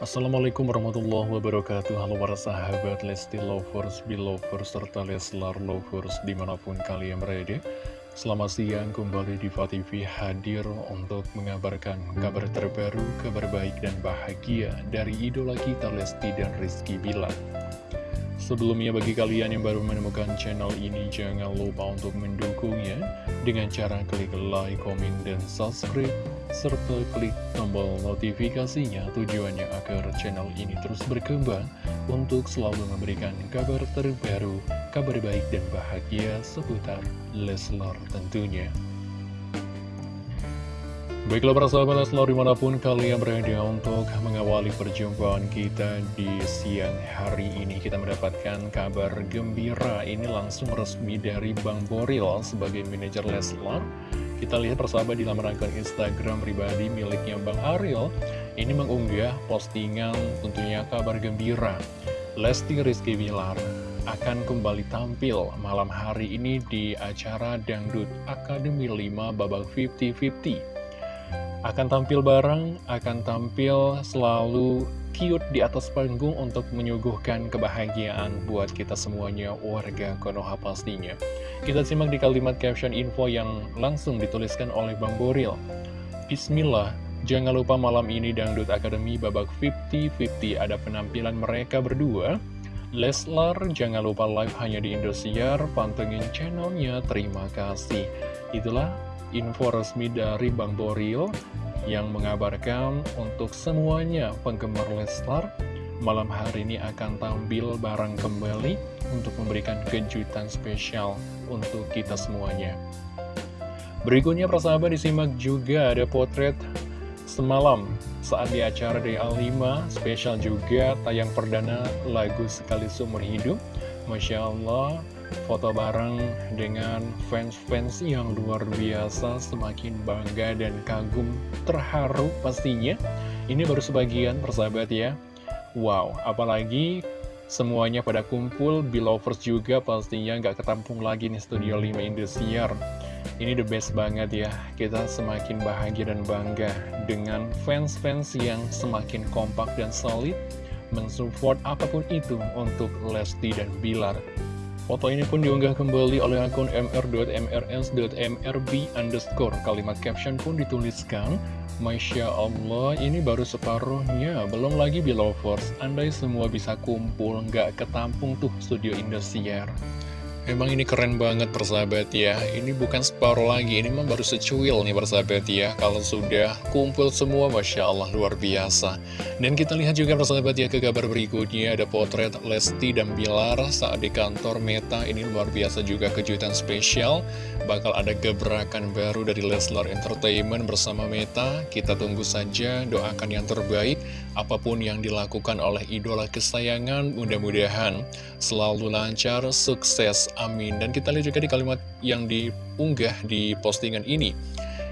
Assalamualaikum warahmatullahi wabarakatuh. Halo para sahabat Lesti Lovers, Belovers, serta Leslar Lovers di mana pun kalian berada. Selamat siang kembali di TV hadir untuk mengabarkan kabar terbaru, kabar baik dan bahagia dari idola kita Lesti dan Rizky Bilar Sebelumnya bagi kalian yang baru menemukan channel ini jangan lupa untuk mendukungnya dengan cara klik like, komen, dan subscribe serta klik tombol notifikasinya tujuannya agar channel ini terus berkembang untuk selalu memberikan kabar terbaru, kabar baik dan bahagia seputar Leslar tentunya. Baiklah para sahabat Leslar di mana pun kalian berada untuk mengawali perjumpaan kita di siang hari ini. Kita mendapatkan kabar gembira. Ini langsung resmi dari Bang Boril sebagai manajer Leslar. Kita lihat persahabat di laman akun Instagram pribadi miliknya Bang Ariel. Ini mengunggah postingan tentunya kabar gembira. Lesti Rizky Bilar akan kembali tampil malam hari ini di acara Dangdut Akademi 5 babak 50-50 akan tampil bareng, akan tampil selalu cute di atas panggung untuk menyuguhkan kebahagiaan buat kita semuanya warga Konoha pastinya. Kita simak di kalimat caption info yang langsung dituliskan oleh Bang Boril. Bismillah, jangan lupa malam ini Dangdut Academy babak 50-50 ada penampilan mereka berdua. Leslar, jangan lupa live hanya di Indosiar, pantengin channelnya, terima kasih. Itulah info resmi dari Bang Boril yang mengabarkan untuk semuanya penggemar Leslar malam hari ini akan tampil bareng kembali untuk memberikan kejutan spesial untuk kita semuanya. Berikutnya persahabat disimak juga ada potret semalam saat di acara DA5 spesial juga tayang perdana lagu Sekali Seumur Hidup. Masya Allah foto bareng dengan fans-fans yang luar biasa, semakin bangga dan kagum, terharu pastinya. Ini baru sebagian persahabat ya. Wow, apalagi semuanya pada kumpul, Belovers juga pastinya nggak ketampung lagi nih Studio 5 Indosiar. Ini the best banget ya, kita semakin bahagia dan bangga dengan fans-fans yang semakin kompak dan solid mensupport apa pun itu untuk Lesti dan Bilar. Foto ini pun diunggah kembali oleh akun mr.mrs.mrb underscore. Kalimat caption pun dituliskan, Masya Allah, ini baru separuhnya, belum lagi belovers. Andai semua bisa kumpul, nggak ketampung tuh studio Indosiar. Emang ini keren banget persahabat ya. Ini bukan separuh lagi Ini memang baru secuil nih persahabat ya. Kalau sudah kumpul semua Masya Allah luar biasa. Dan kita lihat juga persahabat ya ke kabar berikutnya. Ada potret Lesti dan Bilar saat di kantor Meta. Ini luar biasa juga kejutan spesial. Bakal ada gebrakan baru dari Leslar Entertainment bersama Meta. Kita tunggu saja doakan yang terbaik. Apa pun yang dilakukan oleh idola kesayangan Mudah-mudahan selalu lancar, sukses amin Dan kita lihat juga di kalimat yang diunggah di postingan ini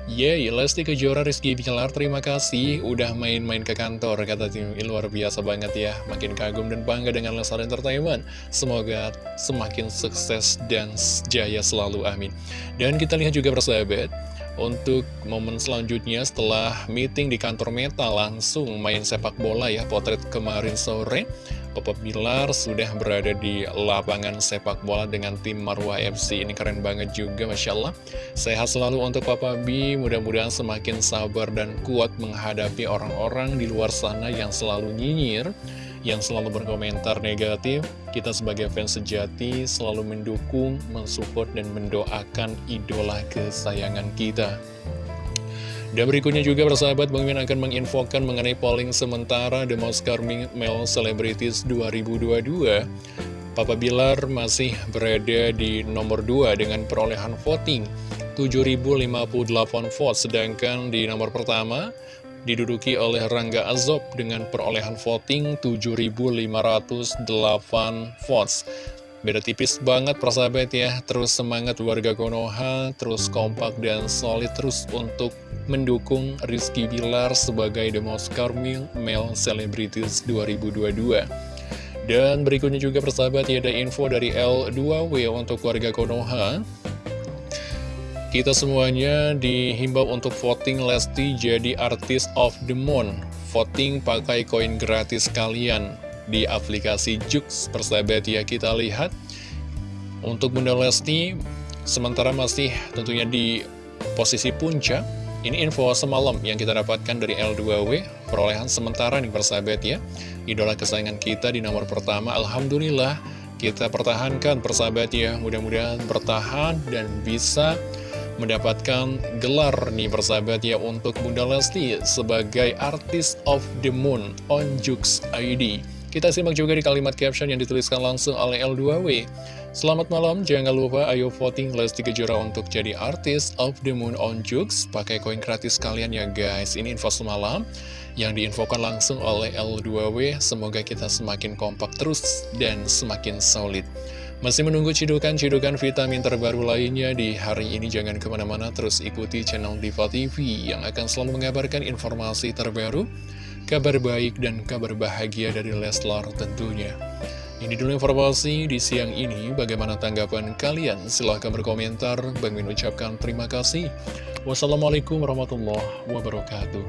Yeay, Lesti Kejora Rizky Bilar, terima kasih udah main-main ke kantor, kata tim luar biasa banget ya, makin kagum dan bangga dengan Lesar Entertainment. Semoga semakin sukses dan jaya selalu, amin. Dan kita lihat juga persahabat, untuk momen selanjutnya setelah meeting di kantor Meta langsung main sepak bola ya, potret kemarin sore. Papa Bilar sudah berada di lapangan sepak bola dengan tim Marwah FC. Ini keren banget juga, Masya Allah. Sehat selalu untuk Papa B, mudah-mudahan semakin sabar dan kuat menghadapi orang-orang di luar sana yang selalu nyinyir, yang selalu berkomentar negatif. Kita sebagai fans sejati selalu mendukung, mensupport, dan mendoakan idola kesayangan kita. Dan berikutnya juga persahabat Bang Min akan menginfokan mengenai polling sementara The Most Charming Male Celebrities 2022 Papa Bilar masih berada di nomor 2 dengan perolehan voting 7.058 votes Sedangkan di nomor pertama diduduki oleh Rangga Azob dengan perolehan voting 7.508 votes Beda tipis banget persahabat ya. Terus semangat warga Konoha Terus kompak dan solid Terus untuk mendukung Rizky Bilar Sebagai The Most Carmel Male Celebrities 2022 Dan berikutnya juga persahabat ya Ada info dari L2W Untuk warga Konoha. Kita semuanya dihimbau untuk voting Lesti jadi artis of the month. Voting pakai koin gratis kalian di aplikasi Jux persahabat ya kita lihat. Untuk Bunda Lesti sementara masih tentunya di posisi puncak ini info semalam yang kita dapatkan dari L2W perolehan sementara nih persahabat ya. Idola kesayangan kita di nomor pertama Alhamdulillah kita pertahankan persahabat ya. Mudah-mudahan bertahan dan bisa mendapatkan gelar nih persahabat ya untuk Bunda Lesti sebagai Artist of the Moon on Jux ID. Kita simak juga di kalimat caption yang dituliskan langsung oleh L2W. Selamat malam, jangan lupa ayo voting Lesti Kejora untuk jadi Artist of the Moon on Jux. Pakai koin gratis kalian ya guys. Ini info semalam yang diinfokan langsung oleh L2W. Semoga kita semakin kompak terus dan semakin solid. Masih menunggu cidukan-cidukan vitamin terbaru lainnya di hari ini jangan ke mana-mana terus ikuti channel Diva TV yang akan selalu mengabarkan informasi terbaru, kabar baik dan kabar bahagia dari Leslar tentunya. Ini dulu informasi di siang ini, bagaimana tanggapan kalian? Silahkan berkomentar, Bang Min ucapkan terima kasih. Wassalamualaikum warahmatullahi wabarakatuh.